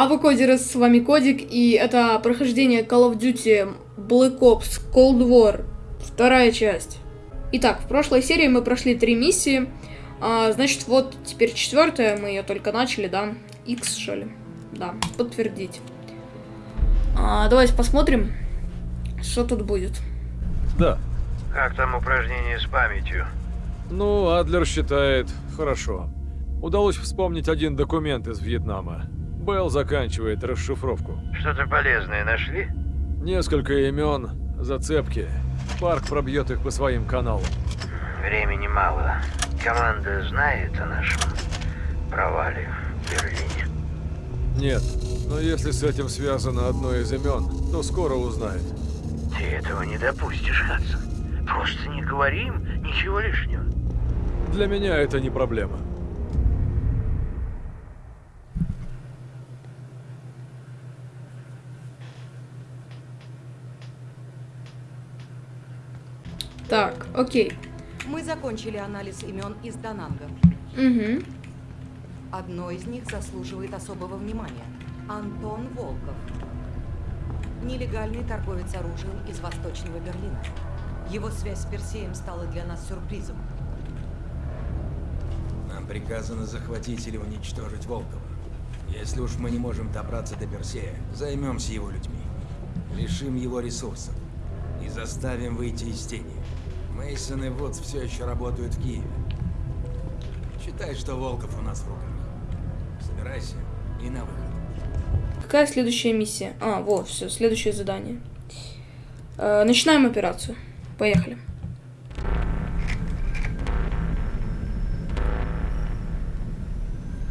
А вы Кодеры, с вами Кодик, и это прохождение Call of Duty Black Ops Cold War, вторая часть. Итак, в прошлой серии мы прошли три миссии, а, значит, вот теперь четвертая, мы ее только начали, да? X, что ли? Да, подтвердить. А, давайте посмотрим, что тут будет. Да. Как там упражнение с памятью? Ну, Адлер считает, хорошо. Удалось вспомнить один документ из Вьетнама. Белл заканчивает расшифровку. Что-то полезное нашли? Несколько имен, зацепки. Парк пробьет их по своим каналам. Времени мало. Команда знает о нашем провале в Берлине. Нет, но если с этим связано одно из имен, то скоро узнает. Ты этого не допустишь, Хадсон. Просто не говорим ничего лишнего. Для меня это не проблема. Так, окей. Мы закончили анализ имен из Дананга. Угу. Одно из них заслуживает особого внимания. Антон Волков. Нелегальный торговец оружием из Восточного Берлина. Его связь с Персеем стала для нас сюрпризом. Нам приказано захватить или уничтожить Волкова. Если уж мы не можем добраться до Персея, займемся его людьми. Лишим его ресурсов. И заставим выйти из тени. Мейсон и Вудс все еще работают в Киеве. Считай, что Волков у нас в руках. Собирайся и на выход. Какая следующая миссия? А, вот, все, следующее задание. Э, начинаем операцию. Поехали.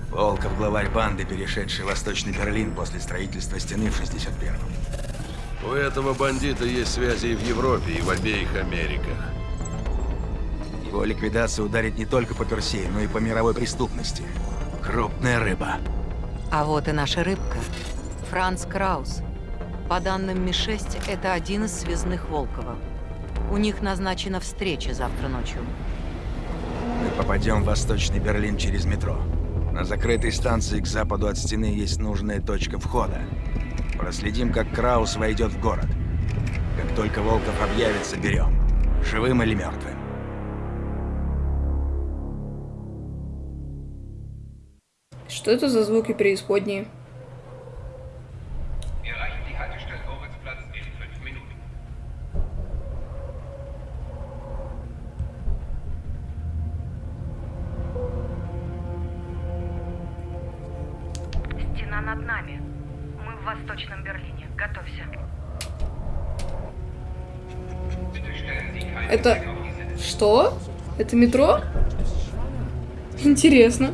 Волков главарь банды, перешедший в Восточный Берлин после строительства стены в 61-м. У этого бандита есть связи и в Европе, и в обеих Америках. Его ликвидация ударит не только по Персею, но и по мировой преступности. Крупная рыба. А вот и наша рыбка. Франц Краус. По данным Ми-6, это один из связных Волкова. У них назначена встреча завтра ночью. Мы попадем в Восточный Берлин через метро. На закрытой станции к западу от стены есть нужная точка входа. Проследим, как Краус войдет в город. Как только Волков объявится, берем. Живым или мертвым. Что это за звуки преисподней? Стена над нами. Мы в Восточном Берлине. Готовься. Это... Что? Это метро? Интересно.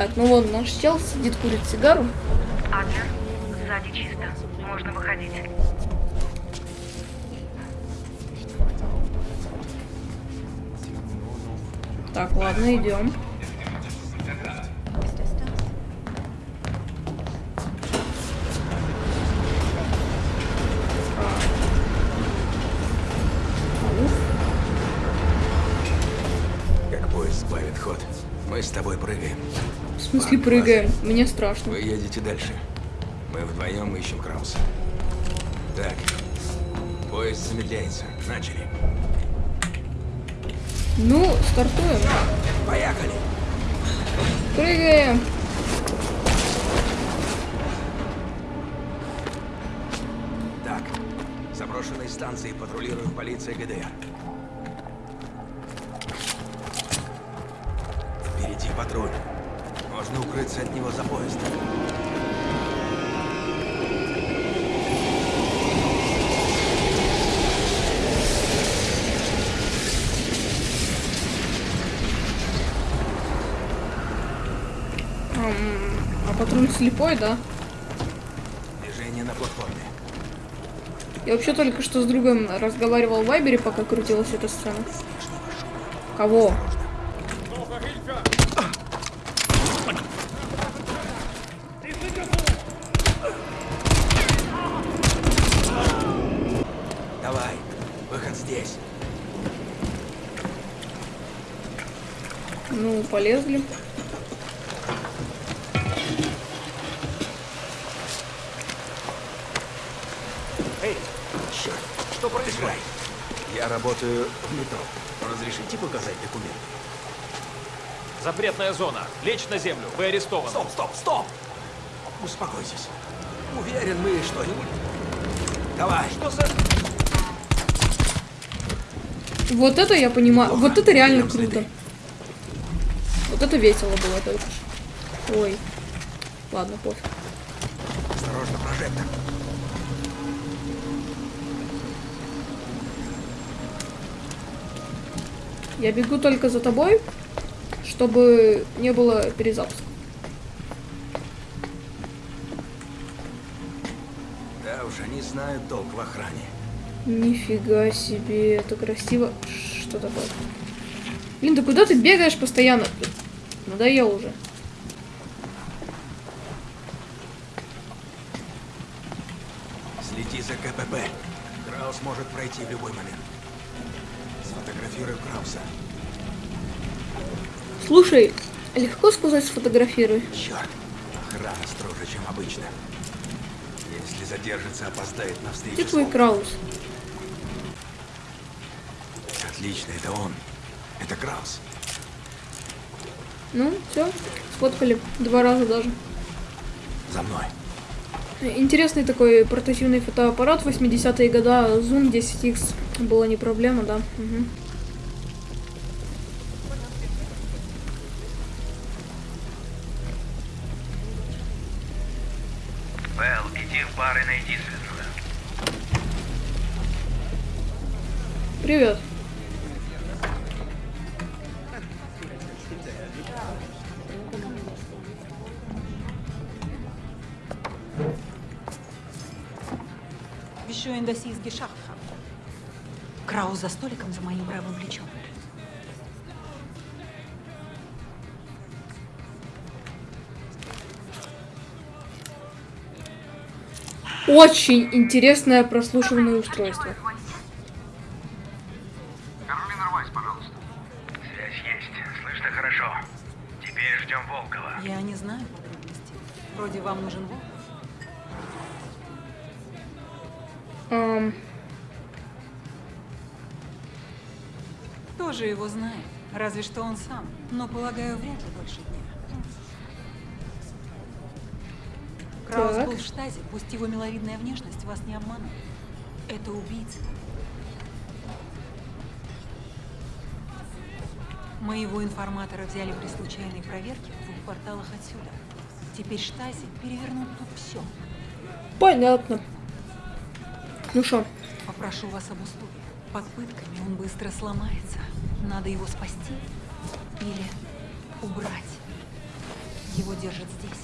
Так, ну вон наш чел сидит, курит сигару. Адлер, сзади чисто. Можно выходить. Так, ладно, идем. Как поезд сбавит ход, мы с тобой прыгаем. В смысле прыгаем? Мне страшно. Вы едете дальше. Мы вдвоем ищем Крауса. Так, поезд замедляется. Начали. Ну, стартуем. Поехали! Прыгаем. Так, заброшенной станции патрулирует полиция ГДР. Впереди патруль. Можно укрыться от него за поездом. Ам, а патруль слепой, да? Движение на платформе. Я вообще только что с другом разговаривал в Вайбере, пока крутилась эта сцена. Кого? Давай, здесь. Ну, полезли. Эй, черт, что происходит? Я работаю в метро. Разрешите показать документы? Запретная зона. Лечь на землю. Вы арестованы. Стоп, стоп, стоп! Успокойтесь. Уверен, мы что-нибудь... Давай! Что за... Вот это я понимаю. Вот это реально Берем следы. круто. Вот это весело было только что. Ой. Ладно, пофиг. Осторожно, прожектор. Я бегу только за тобой, чтобы не было перезапуска. Да уж, они знают толк в охране. Нифига себе, это красиво. Что такое? Блин, да куда ты бегаешь постоянно? Надоел уже. Следи за КПП. Краус может пройти в любой момент. Сфотографируй Крауса. Слушай, легко сказать сфотографируй. Черт, охрана строже, чем обычно. Если задержится, опоздает на встречу. С твой. Краус? Отлично, это он. Это Краус. Ну, все, сфоткали. Два раза даже. За мной. Интересный такой портативный фотоаппарат 80-е года. Zoom 10X была не проблема, да. Мгм. За столиком за моим правым плечом. Очень интересное прослушивание устройство. Разве что он сам. Но, полагаю, вряд ли больше дня. Краус Так. был в штазе, пусть его миловидная внешность вас не обманывает. Это убийца. Моего информатора взяли при случайной проверке в двух кварталах отсюда. Теперь штази перевернут тут все. понятно. Ну что, Попрошу вас об услуге. Под пытками он быстро сломается. Надо его спасти или убрать. Его держат здесь.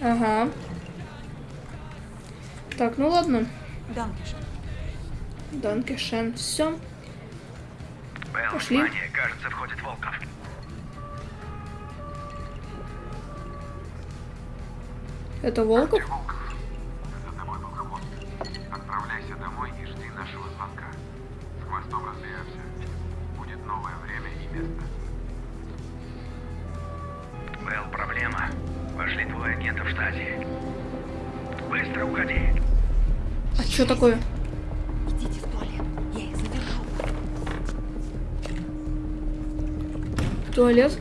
ага. Так, ну ладно. Данкешен. Все. Белл, Пошли. внимание, кажется, входит Волков. Это Волков? Волков, за тобой был хвост. Отправляйся домой и жди нашего звонка. С хвостом разберемся. Новое время и место. Белл, проблема. Вошли двое агентов штази. Быстро уходи. А что такое? Идите в туалет. Я их задержу. Туалет?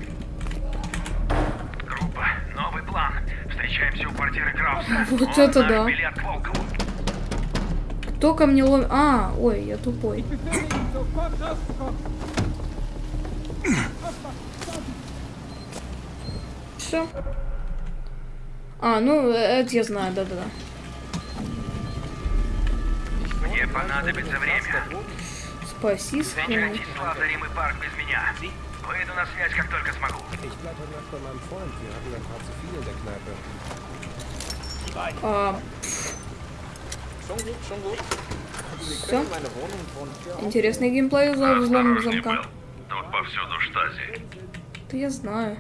Группа, новый план. Встречаемся у квартиры Крауса. Вот Он это да. билет к Волкову. Кто ко мне ломит? А, ой, я тупой. Все. А, ну, это я знаю, да-да-да. Мне понадобится время. Спаси. Сократись в Лазаримый парк без меня. Выйду на связь, как только смогу. А, Все. Интересный геймплей взлом замка. Тут повсюду штази. Да я знаю.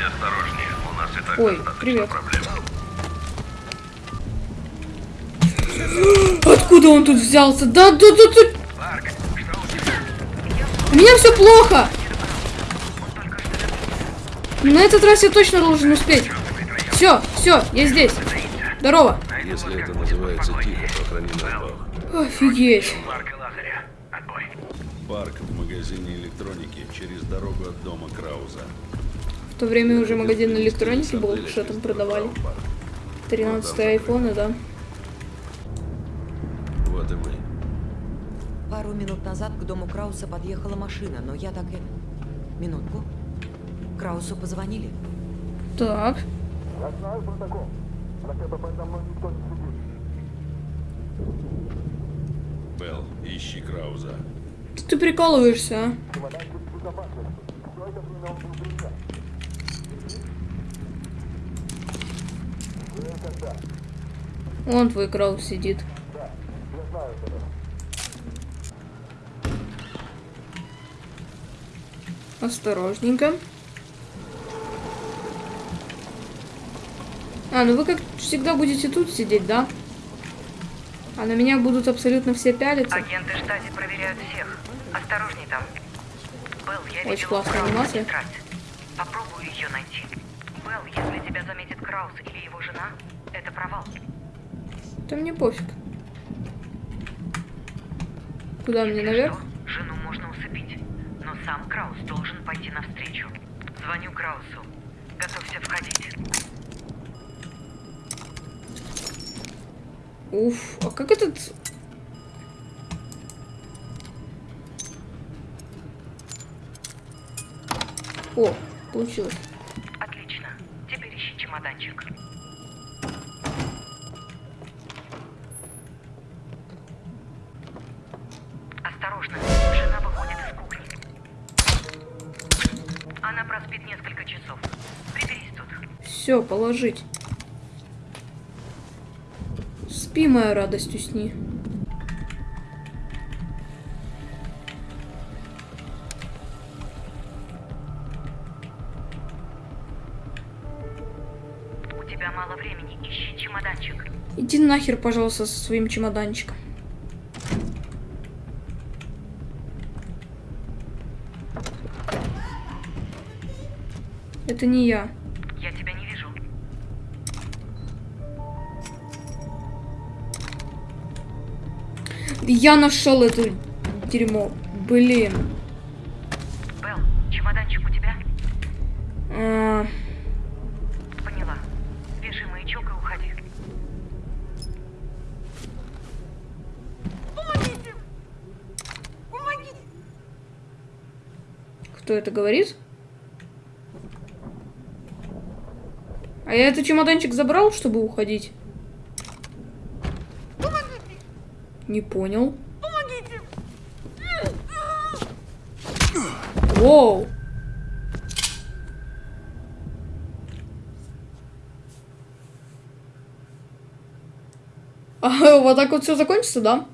Будь осторожнее, у нас и так Ой, привет. проблем. Откуда он тут взялся? Да, да, да, да. Парк, что у тебя? У меня все плохо. На этот раз я точно должен успеть. Все, все, я здесь. Здорово. Если это называется «Тихо, сохрани нас Бог». Офигеть. Марк. Парк в магазине электроники через дорогу от дома Крауза. В то время уже магазин электроники был, что там продавали. 13 айфоны, да. Вот и мы. Пару минут назад к дому Крауса подъехала машина, но я так и... Минутку. Краусу позвонили. Так. Белл, ищи Крауза. Ты прикалываешься, а? Вон твой Краус сидит. Осторожненько. А, ну вы как всегда будете тут сидеть, да? А на меня будут абсолютно все пялиться. Агенты штази проверяют всех. Осторожней там. Белл, я Очень классная анимация. Попробую ее найти. Краус или его жена, это провал. Да мне пофиг. Куда мне наверх? Что? Жену можно усыпить. Но сам Краус должен пойти навстречу. Звоню Краусу. Готовься входить. Уф, а как этот... О, получилось. Чемоданчик. Осторожно. Жена выходит из кухни. Она проспит несколько часов. Приберись тут. Все, положить. Спи, моя радость, усни. Иди нахер, пожалуйста, со своим чемоданчиком. Это не я. Я тебя не вижу. Я нашел это дерьмо. Блин. Белл, чемоданчик у тебя? А, Поняла. Вешай маячок и уходи. Кто это говорит? А я этот чемоданчик забрал, чтобы уходить? Не понял. Воу. А, вот так вот все закончится, да?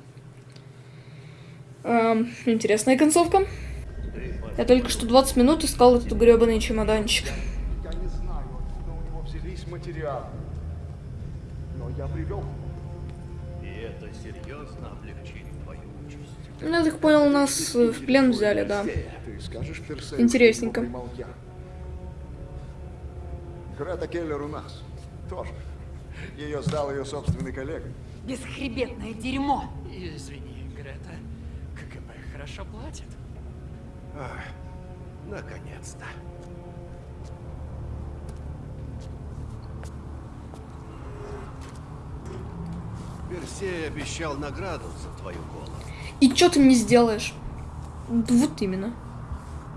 Эм, интересная концовка. Я только что 20 минут искал этот гребаный чемоданчик. Я не знаю, откуда у него взялись материалы. Но я привел. И это серьезно облегчит твою участь. Ну, я так понял, нас э, в плен взяли, да. Ты скажешь Персею, Интересненько. я? Грета Келлер у нас. Тоже. Ее сдал ее собственный коллега. Бесхребетное дерьмо. Извини, Грета. КГБ хорошо платит. Наконец-то. Персей обещал награду за твою голову. И что ты мне сделаешь? Вот именно.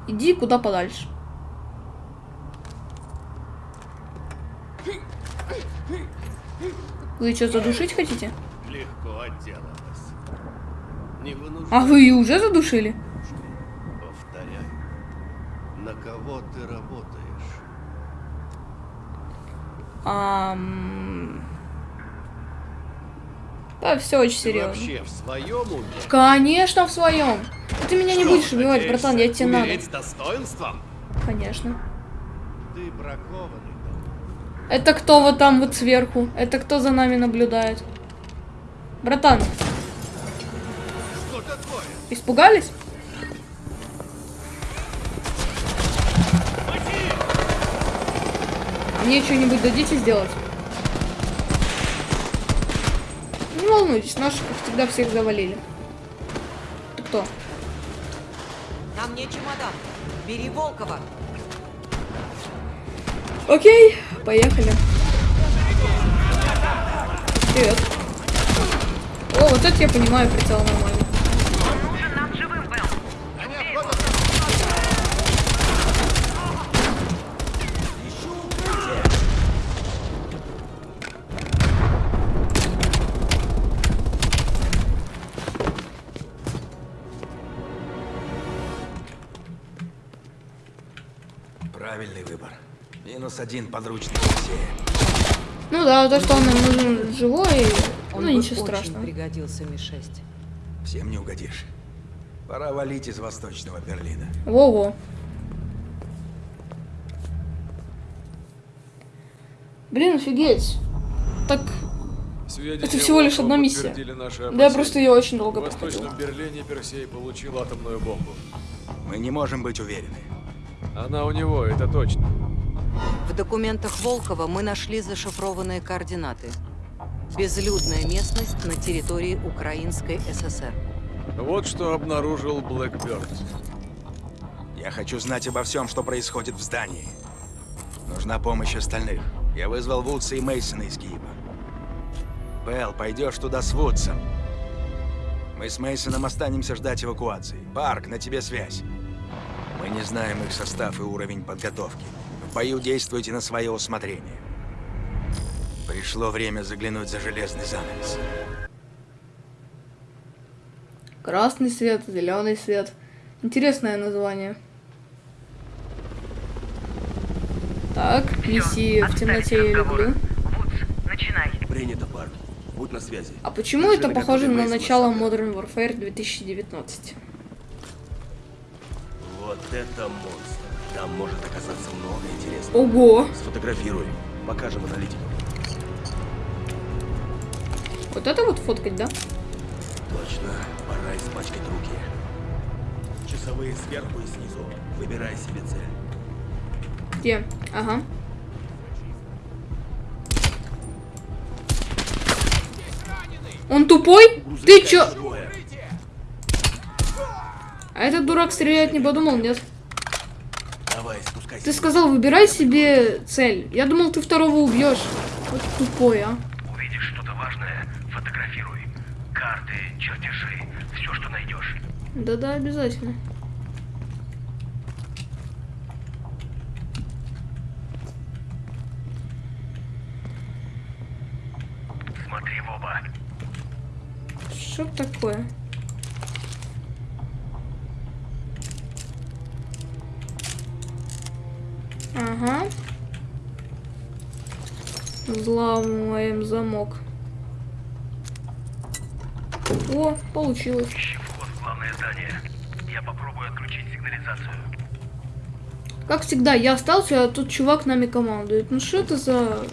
Иди куда подальше. Вы что, задушить хотите? Легко отделалась. Не вынуждай. А вы ее уже задушили? Повторяю. На кого ты работаешь? Ам... Да, все очень Ты серьезно. вообще в своем уме? Конечно, в своем. Ты меня не будешь убивать, братан, я тебе надо. умереть с достоинством? Конечно. Ты бракованный. Это кто вот там вот сверху? Это кто за нами наблюдает? Братан, Что такое? испугались? Мне что-нибудь дадите сделать? волнуйтесь, наши, как всегда, всех завалили. Ты кто? На мне чемодан. Бери Волкова. Окей, поехали. Вперед. О, вот это я понимаю, прицел нормально. Один подручный Персея. Ну да, то, что он нам нужен живой, Он ну ничего страшного. пригодился Ми-6. Всем не угодишь. Пора валить из восточного Берлина. Во-во. Блин, офигеть. Так, Сведения Это всего лишь одна миссия. да я просто ее очень долго В. Восточном Берлине Персей получил атомную бомбу. Мы не можем быть уверены. Она у него, это точно. В документах Волкова мы нашли зашифрованные координаты. Безлюдная местность на территории Украинской ССР. Вот что обнаружил Блэкберт. Я хочу знать обо всем, что происходит в здании. Нужна помощь остальных. Я вызвал Вудса и Мейсона из Киева. Белл, пойдешь туда с Вудсом. Мы с Мейсоном останемся ждать эвакуации. Парк, на тебе связь. Мы не знаем их состав и уровень подготовки. В бою действуйте на свое усмотрение. Пришло время заглянуть за железный занавес. Красный свет, зеленый свет. Интересное название. Так, миссии в темноте я люблю. Начинай. Принято, парк. Будь на связи. А почему Держи это похоже на начало. Modern Warfare 2019? Вот это монстр. Там может оказаться много интересного. Ого! Сфотографируй. Покажем аналитикам. Вот это вот фоткать, да? Точно. Пора испачкать руки. Часовые сверху и снизу. Выбирай себе цель. Где? Ага. Он тупой? Ты чё? А этот дурак стрелять не подумал, нет? Ты сказал, выбирай себе цель. Я думал, ты второго убьешь. Вот тупой, а. Увидишь что-то важное, фотографируй. Карты, чертежи, все, что найдешь. Да-да, обязательно. Смотри в оба. Что такое? Ага. Взламываем замок. О, получилось. Вход в главное здание. Я попробую отключить сигнализацию. Как всегда, я остался, а тут чувак нами командует. Ну что это за...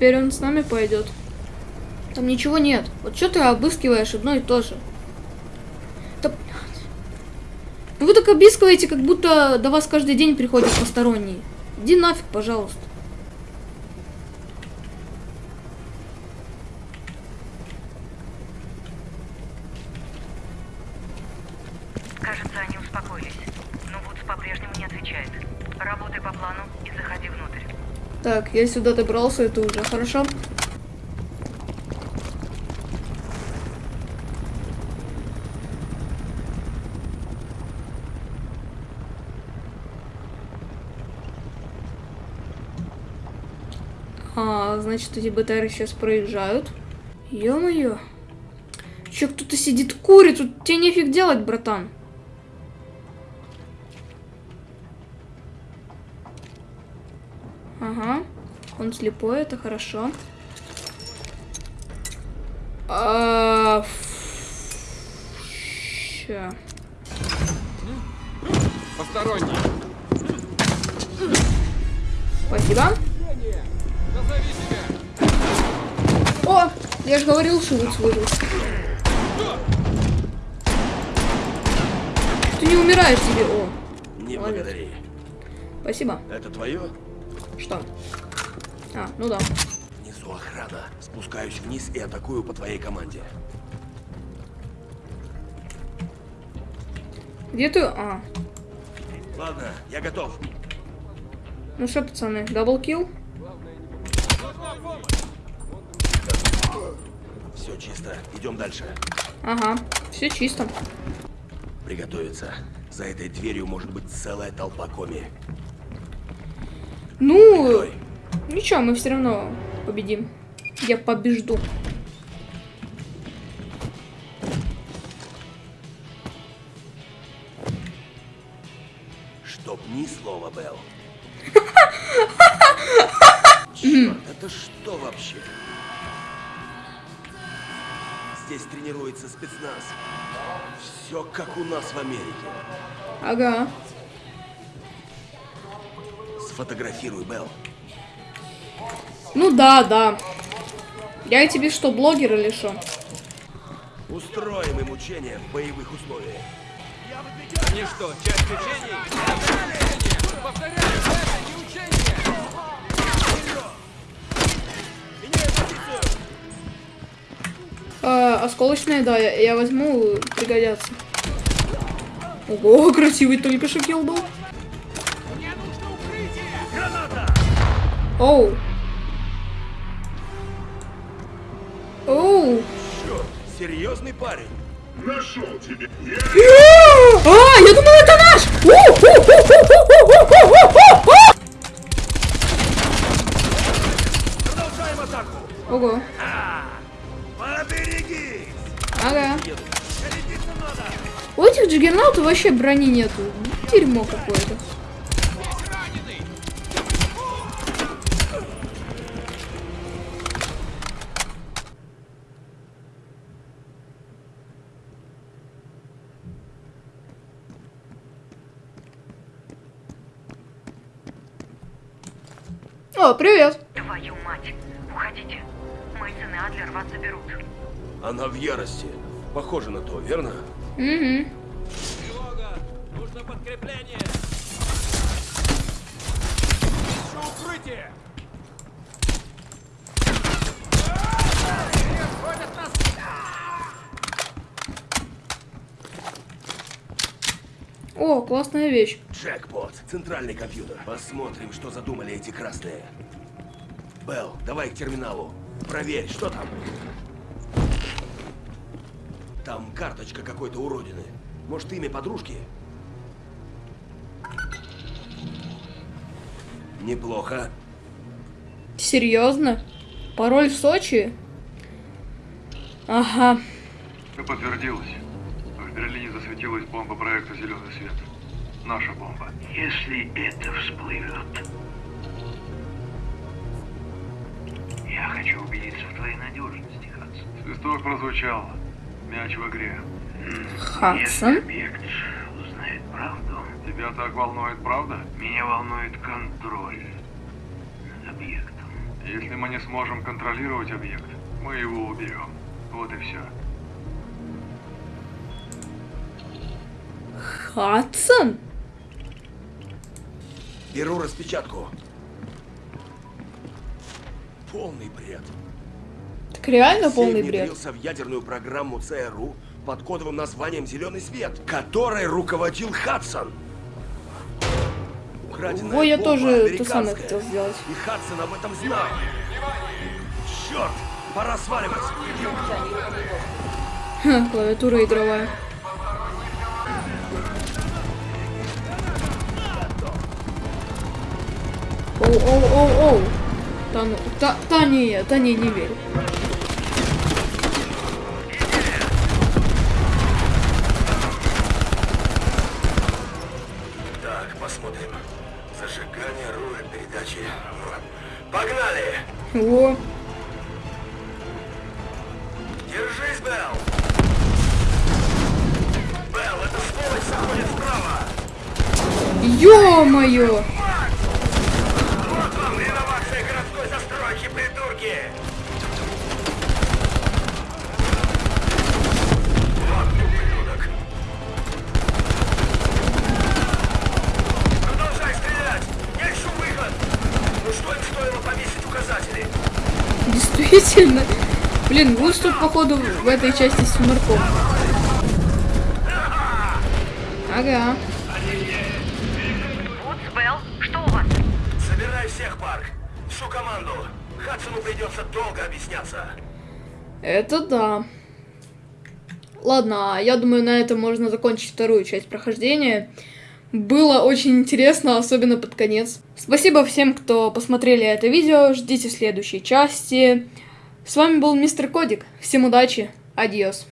Теперь он с нами пойдет. Там ничего нет. Вот что ты обыскиваешь одно и то же? Да, вы так обыскиваете, как будто до вас каждый день приходят посторонние. Иди нафиг, пожалуйста. Кажется, они успокоились. Но Вудс по-прежнему не отвечает. Работай по плану и заходи внутрь. Так, я сюда добрался, это уже хорошо. А, значит, эти БТРы сейчас проезжают. Ё-моё. Чё, кто-то сидит курит, тут тебе нефиг делать, братан. Он слепой, это хорошо. А, ща. Посторонний. Спасибо. Назови себя. О! Я же говорил, что Вудс выжил. Ты не умираешь тебе. О, Не Молодец. благодари. спасибо. Это твое? Что? А, ну да. Внизу охрана. Спускаюсь вниз и атакую по твоей команде. Где ты? А, Ладно, я готов. ну что, пацаны, даблкил? Все чисто. Идем дальше. Ага, все чисто. Приготовиться. За этой дверью может быть целая толпа коми. Ну, ничего, мы все равно победим. Я побежду. Чтоб ни слова, Белл. Черт, это что вообще? Здесь тренируется спецназ. Все как у нас в Америке. Ага. Сфотографируй, Белл. Ну да, да. Я тебе что, блогер или что? Устроим им учения в боевых условиях. Они что, часть учений? Повторяю, это не учение! А, осколочные, да, я, я возьму, пригодятся. Ого, красивый только что килл был. Оу. Йоу! Черт, серьезный парень. Нашел тебе. А, я думал, это наш! Продолжаем атаку. Ого. Поберегись! Ага. У этих джиггернаутов вообще брони нету. Дерьмо какое-то. О, привет. Твою мать. Уходите. Мейсон и Адлер вас заберут. Она в ярости. Похоже на то, верно? Угу. Тревога! Нужно подкрепление! Ищу укрытие! О, классная вещь. Джекпот. Центральный компьютер. Посмотрим, что задумали эти красные. Белл, давай к терминалу. Проверь, что там. Там карточка какой-то уродины. Может, имя подружки? Неплохо. Серьезно? Пароль в Сочи? Ага. Все подтвердилось. В Берлине засветилась бомба проекта «Зеленый свет». Наша бомба. Если это всплывет, я хочу убедиться в твоей надежности, Хадсон. Свисток прозвучал. Мяч в игре. Хадсон? Если объект узнает правду, Тебя так волнует, правда? меня волнует контроль над объектом. Если мы не сможем контролировать объект, мы его уберем. Вот и все. Хадсон? Беру распечатку. Полный бред. Так реально полный Сей бред. в ядерную программу ЦРУ под кодовым названием «Зеленый свет», которой руководил Хадсон. Украденная Ой, я тоже то самое хотел сделать. И Хадсон об этом знал. Черт, пора сваливать. Клавиатура игровая. Оу, оу, оу, оу. Та, ну, та, та не, та не, не верю. Так, посмотрим. Зажигание, руль, передачи. Погнали! О, Действительно. Блин, тут, походу, в этой части с Сумерком. Ага. Вудс, Белл, что у вас? Собирай всех, Парк. Всю команду. Хадсону придется долго объясняться. Это да. Ладно, я думаю, на этом можно закончить вторую часть прохождения. Было очень интересно, особенно под конец. Спасибо всем, кто посмотрели это видео. Ждите следующей части. С вами был Мистер Кодик. Всем удачи. Адьос.